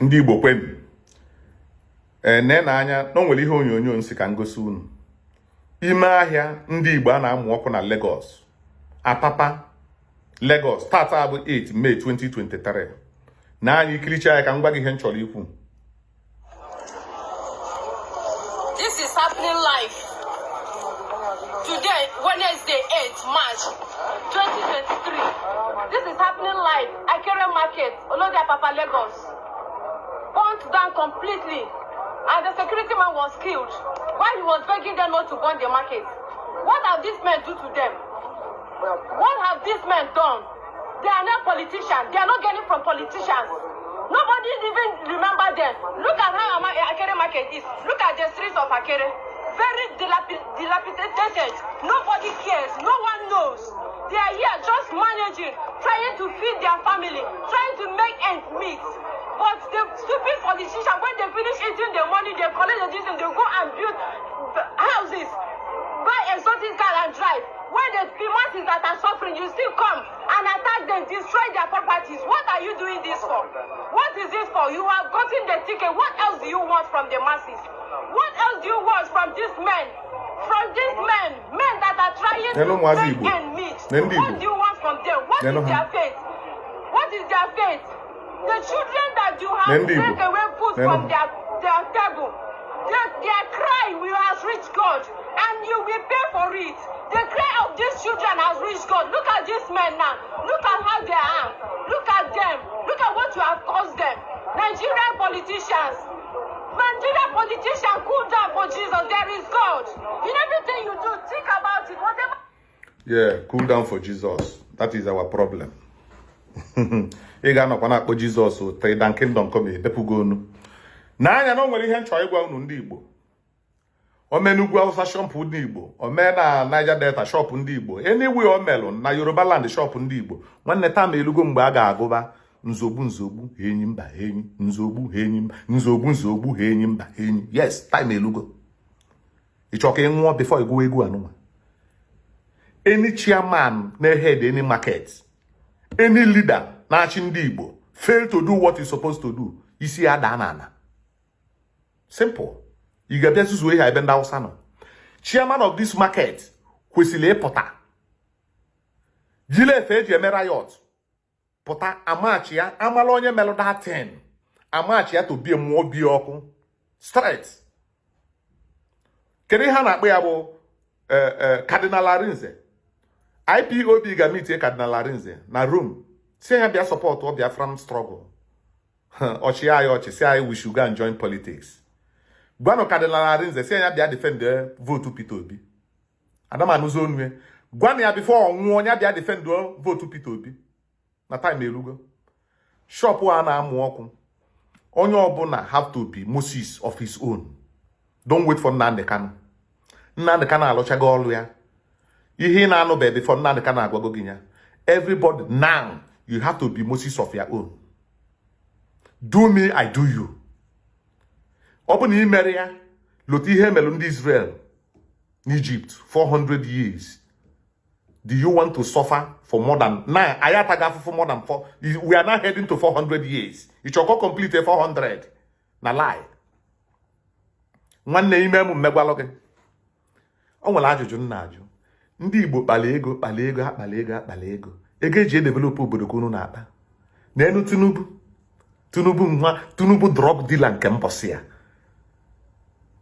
ndị igbo kwenu ee nee na anya na o nwere ihe onyonyo nsị ka ngosi unu ime ahịa ndị igbo a na-amụ ọkụ na Lagos apapa Lagos tata bụ 8 May 2023 na anya ikiricha ya ka m gwa gị ihe m chọrọ ikwu This is happening live. Today, Wednesday, 8th March 2023. This is happening live. Akere Market, Olodia Papa, Lagos. Burnt down completely. And the security man was killed while he was begging them not to burn the market. What have these men do to them? What have these men done? They are not politicians. They are not getting from politicians. Nobody even remember them. Look at how Akere Market is. Look at the streets of Akere. Very dilapi- dilapidated. Nobody cares. No one knows. They are here just managing, trying to feed their family, trying to make ends meet. But the stupid politicians, when they finish eating the money, they collect the this and they go and build houses buy exotic car and drive. When the masses that are suffering you still come and attack them destroy their properties. What are you doing this for? What is it for? You have gotten the ticket. What else do you want from the masses? What else do you want from these men? From these men men that are trying to make end meet what do you want from them? What is their fate what is their fate the children you have Nenu Igbo. taken away food Nenu from their their table. Their, their cry will has reached God, and you will pay for it. The cry of these children has reached God. Look at these men now. Look at how they are. Look at them. Look at what you have caused them. Nigerian politicians. Nigerian politicians, cool down for Jesus. There is God. In everything you do, think about it. Whatever. yeah cool down for Jesus that is our problem ị ga-anọkwa na-akpọ Jizọs trịda kingdom come edepụgo onu n'anya na o nwere ihe m chọrọ ịgwa unu ndị Igbo. Ome n'ugwu Awụsa shọpụ ndị Igbo. Ome na Niger Delta shọpụ ndị Igbo. Anywhere o melụ na Yoruba land shọpụ ndị Igbo nwanne taa mgbe a ga-agụba nzogbu nzogbu enyi mba enyi nzogbu enyi mba nzogbu nzogbu enyi mba enyi. Yes time elugo. Ị chọọ ka ị nwụọ before ịgụwa egwu anụnwa? Any chairman na-head any market any leader na-achị ndị Igbo fail to do what he's supposed to do. Isi ya daa n'ala simple. Ị ga-abịa zuzuo ihe ebe ndị Hausa nọ chairman of this market kwesịrị ịpụta. Efe eji eme riot. Pụta amachi ya amala onye melụ datin amachi ya to bie mmụọ bie ọkụ. Straight. Kedu ihe a na-akpọ ya bụ eh, eh, Cardinal Arinze IPOB ga-emitie Cardinal Arinze na Rome si ya bịa sọpọtụ Biafran struggle. Ọchị anyị ọchị si anyị should go and join politics. Gwanụ Cardinal Arinze si ya bịa defend votu Peter Obi. Adamanụzi onu ya gwanụ ya bifo ọ nwụọ onye bịa defend votu Peter Obi. Na time elugo shop a na-amụ ọkụ onye ọbụla have to be Moses of his own. Don't wait for Nnamdi Kanu. Nnamdi Kanu alụchago ọlụ ya. Ihe ị na-anụbeghị before Nnamdi Kanu agwago gị ya. Everybody now. You have to be Moses of your own. Do me I do you. Ọ bụ na ị mere ya lụta ihe melụ ndị Israel n'Egypt 400 years. Do you want to suffer for more than now anyị ataghị afụfụ more than four. We are now heading to 400 years. Ị chọkọ complete 400 na lie. Nwanne ime m mmegwalụ gị. O nwere ajụjụ m na-ajụ ndị Igbo kpala ego kpala ego akpala ego akpala ego. Ego eji edevelopụ obodo ka unu na-akpa. N'elu Tinubu. Tinubu nwa Tinubu drug dealer nke mbọsị ya.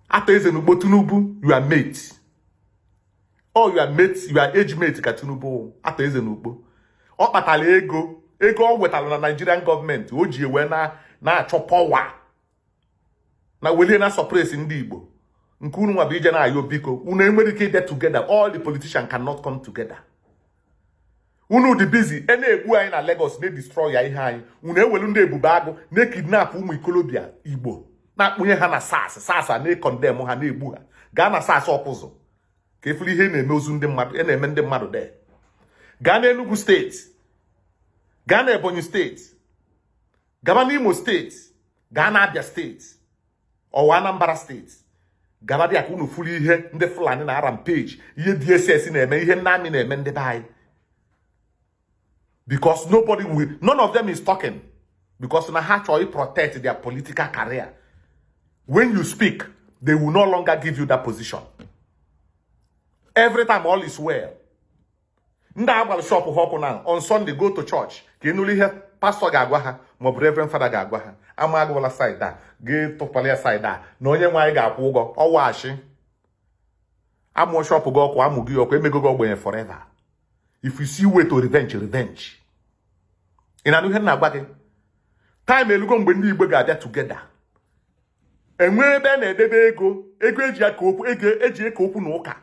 Atọ eze n'ugbo Tinubu you are ọ you are mate you are age mate ka Tinubu atọ eze n'ugbo. Ọ kpatara ego ego ọ wetara na Nigerian gọọmenti o ji ewe na na-achọ pọwa na welie na sọpresi ndị Igbo. Nke unu nwa bụ ije na-ayọ biko unu enwere ike ide together. All the politicians cannot come together. Unu dị busy e na-egbu anyị na Lagos na-edestroy ya ihe anyị. Unu ewelu ndị ebube agụ na-ekidnap ụmụ ikolobịa Igbo na-akpụnye ha na sas sas a na-ekondem ha na-egbu ha. Gaa na sas ọkụzụ ka efuru ihe na-eme ndị mmadụ e na-eme ndị mmadụ de gaa na steeti gaa na Ebonyi steeti gaba n'Imo steeti gaa na Abia steeti ọwa Anambra steeti. Gaba dị ka unu furu ihe ndị Fulani na rampage ihe DSS na-eme ihe ndị amị na-eme ndị be anyị. Because nobody will none of them is talking. Because na ha chọrọ protect their political career. When you speak they will no longer give you that position. Every time all is well. Ndị a gbara shop ọkụ na on sunday go to church. Ịnụrụ ihe pastọ ga-agwa ha maọbụ reverend fada ga-agwa ha. Ama agụwala side a gị tụpala ya side a na onye nwe anyị ga-akwụ ụgwọ. Ọwaghachi amụọ shop gị ọkụ amụ gị ọkụ emego gị ogbenye forever. If you see way to revenge revenge. Ị na-anụ ihe m na-agwa gị time elugo mgbe ndị igbo ga-abịa together. Enwee ebe a na-edebe ego ego eji aka okwu ego eji eke okwu na ụka.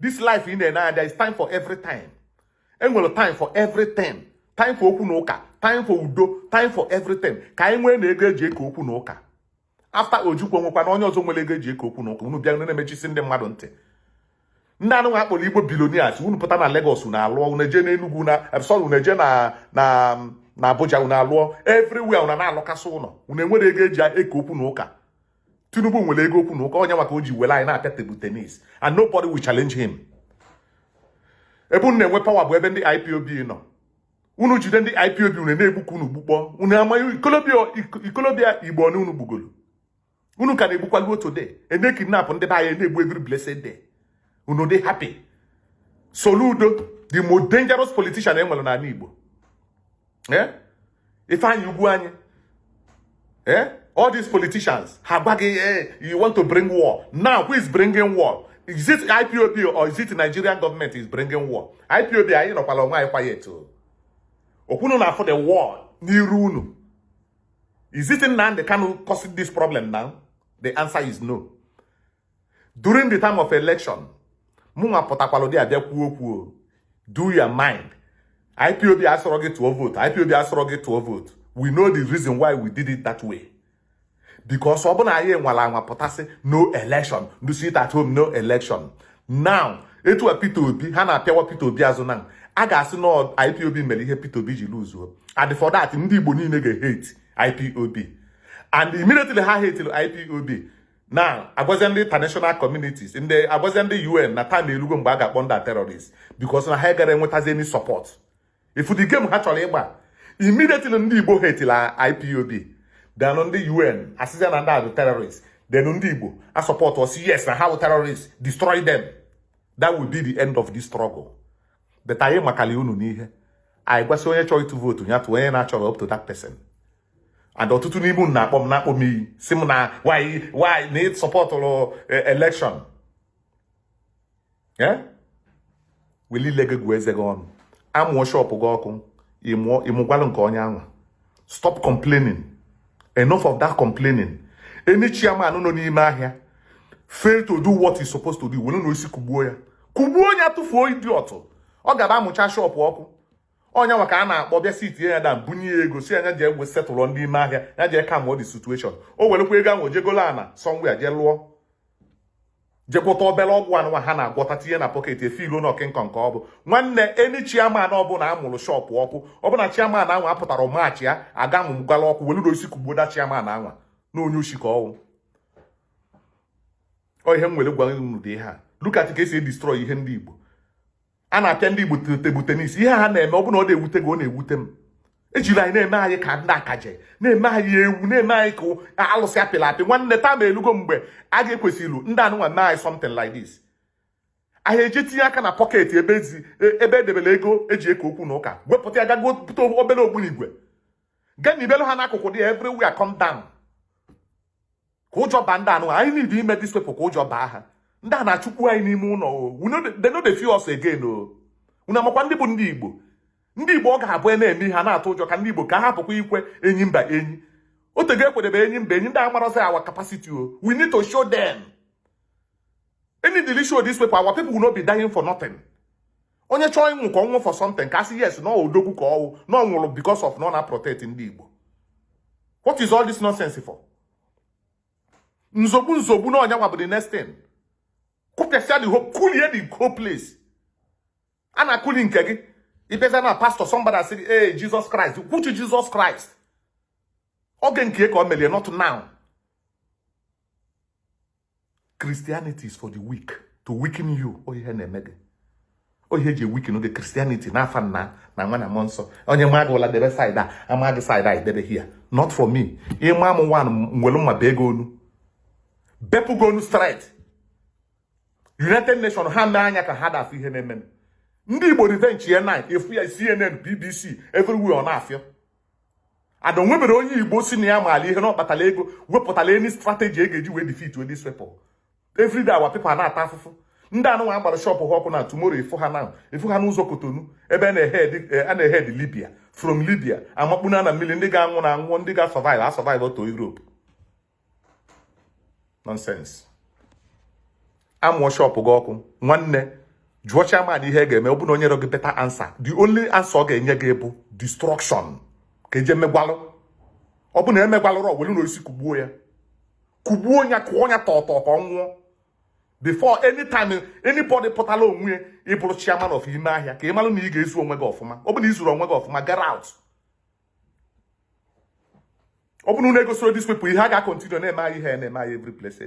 This life ị na-ene anya is time for every time. Enwere time for everything time. For okwu na ụka time for udo time for everything ka anyị nwee na ego eji eke okwu na ụka. After ojukwu nwekwa na onye ọzọ nwere ego eji eke okwu na ụka. Unu bịa unu na-emechisi ndị mmadụ ntị. Ndị anụ akpọrọ igbo bilonias unu pụta na Lagos unu alụọ unu eje na sorry unu eje na na na Abuja unu alụọ. Everywhere unu na-alụkasị ụlọ unu enwere ego eji eke okwu na ụka. Tinubu nwere ego okwu na ụka onye maka o ji were anyị na-apịa tebụl tenis and nobody will challenge him. Ebe unu na-enwe pawa bụ ebe ndị IPOB nọ. Unu jide ndị IPOB unu na-egbukwa unu gbukpọ. Unu amaghị ikolobịa igbo ọnụ unu gbugoro unu ka na-egbukwalu otu de ene kidnap ndị be anyị na-egbu every blessed day. Unu dị happy. Soludo the most dangerous politician nwere n'ala Igbo. Eh Ifeanyi Ugwu anyị eh all these politicians ha gwa eh you want to bring war. Now who is bringing war? Is it IPOB or is it Nigerian government is bringing war? IPOB nọkwala onwe anyị quiet o okwunu na afọ the war n'iru unu is it Nnamdi Kanu causing this problem now? The answer is no. During the time of election mụnwa pụtakwala ụdị abịa kwuo kwuo do your mind. IPOB asọrọ gị tụọ vote. IPOB asọrọ gị tụọ vote. We know the reason why we did it that way. Because ọ bụ na anyị nwara anwa pụtasị no election. Do at home? No election. Now etu Peter Obi ha na-apịawa Peter Obi azụ na a ga-asị na IPOB mere ihe Peter Obi ji luzuo and for that ndị Igbo niile ga-hate IPOB and immediately ha hatiri IPOB na agwazie ndị international communities. Ndị agwazie ndị UN na time elugo mgbe a ga-akpọ ndị terrorist. Because na ha gara enwetazi any support. If the game ha chọrọ ịgba immediately ndị Igbo hatila IPOB then ndị UN asịzia na ndị a bụ terrorist. Then ndị Igbo. Support osi yes na ha bụ terrorist destroy them. That will be the end of this struggle. But anyị makali unu n'ihe. Anyị gwasị onye chọrọ ịtụ vootu ya tụ onye na-achọrọ up to that person and ọtụtụ n'ime unu na-akpọ m na-akpọ m iyi. Si m na why why na ị sọpọtụrụ election? Weli ile gị gụọ eze gị ọnụ amụọ shọpụ gị ọkụ. Ịmụgwalụ nke onye anwa stop complaining. Enough of that complaining. Any chairman nọ n'ime ahịa fail to do what he's supposed to do. Were na osi kugbuo ya. Kugbuo ya tụfuo idiot. Ọ gaba amụcha shọpụ ọkụ onye nwa ka a na-akpọ bịa si tinye ya da bunye ya ego si anya jee gwe setụlụ ndị ime ahịa ya jee ka mụọ the situation. O werekwa ego ahụ jegolo ana somewhere jee lụọ. Jekwụta obere ọgwụ anụnwa ha na-agwọta tinye na pọket efilu na ọkịnkọ nke ọ bụ. Nwanne eni chiaman ọbụla amụrụ shọpụ ọkụ ọbụna chiaman ahụ apụtara maachị ya aga mụgala ọkụ weluru osi kugboda chiaman anwa na onye oshi ka ọwụ ọ ihe m nwere gwa unu dị ha lukat ka esi edistrọy ihe ndị igbo. A na-apịa ndị igbo tebụl tenis ihe ha na-eme ọ bụna ọ na-ewute gị ọ na-ewute m. Ejiri anyị na-eme anyị ka ndị akaje na-eme anyị ewu na-eme anyị ka alụsị apịla apị. Nwanne taa ma elugo mgbe a ga-ekwesịrị ndị anụnwa mee anyị something like this. Anyị eje tinye aka na pọket ebe ebe edebere ego eji eke okwu na ụka. Wepụta ya gago pụta obere ogbunigwe. Gaa na ibelu ha n'akụkụ dị ya everywhere come down. Ka ụjọ baa ndị anụnwa anyị need ime this ka ụjọ baa ha. Ndị a na-achụkwu anyị n'ime ụlọ they no dey feel us again o. Unu amakwa ndị bụ ndị igbo. Ndị igbo ọ ga-abụ na-eme ihe na-atụ ụjọ ka ndị igbo ka ha hapụkwa ikwe enyi mba enyi. Otego ekwedebe enyi mba enyi ndị amarozi our capacity o. We need to show them. Any dili show this people our people will not be dying for nothing. Onye chọọ ịnwụ ka ọnwụ for something ka asị yes na odogwu ka ọwụ na ọ nwụrụ because of na ọ na-protect ndị igbo. What is all this nonsense for? Nzogbu nzogbu na ọnyanwa bụ the next thing. Kụpịasịa the whole kulie the whole place. A na-akụli nke gị ịbịaza na pastor somebody asị ee Jesus Christ. Kwuchi Jesus Christ? Nke ka o melie not now. Christianity is for the weak to weaken you. O ihe na-eme gị. Ohe eji ewikinu gị kristianity n'afa nna na nwa na mmụọ nsọ. Onye ma gị ụla debe saịdị a ama gị saịdị a idebe hia not for me. Ịma m nwan nwere mma bee gị onu. Bepụ gị onu united nation ha mee anya ka ha dafụ ihe na-eme ndị igbo revenge ya na efu ya cnn bbc everywhere ọ na-afịọ ada onwebere onye igbo si na ya maala ihe na ọ kpatara ego wepụtara eni strategy e ga-eji wee defeat wey dis people everyday our people na-ata afụfụ. Ndị anụnwa agbara shọpụ ha ọkụ na tomorrow efu ha na efu ha n'ụzọ kotonu ebe a na-ehed libya. From libya amakpuna na mmiri ndị ga-anwụ na anwụọ ndị ga-survive a survive to europe. Nonsense. Amụọ shọpụ gị ọkụ nwanne jụọ chairman ihe ga-eme ọ bụ na onye gị beta answer. The only answer ọ ga-enye gị bụ destruction. Ka eje megwalụ. Ọ bụ na emegwalụrụ ọwelu na osisi kugbuo ya. Kugbuo ya kụọ ya tọtọ ka ọ nwụọ. Before anytime anybody pụtala onwe ya ịbụrụ chairman of ime ahịa ka ị malụ na ị ga-ezu onwe gị ọfụma. Ọ bụ na ị zuru onwe gị ọfụma get out. Ọ bụ na unu egosiro dis people ihe a ga-akọntinu na-eme anyị ihe na-eme anyị every place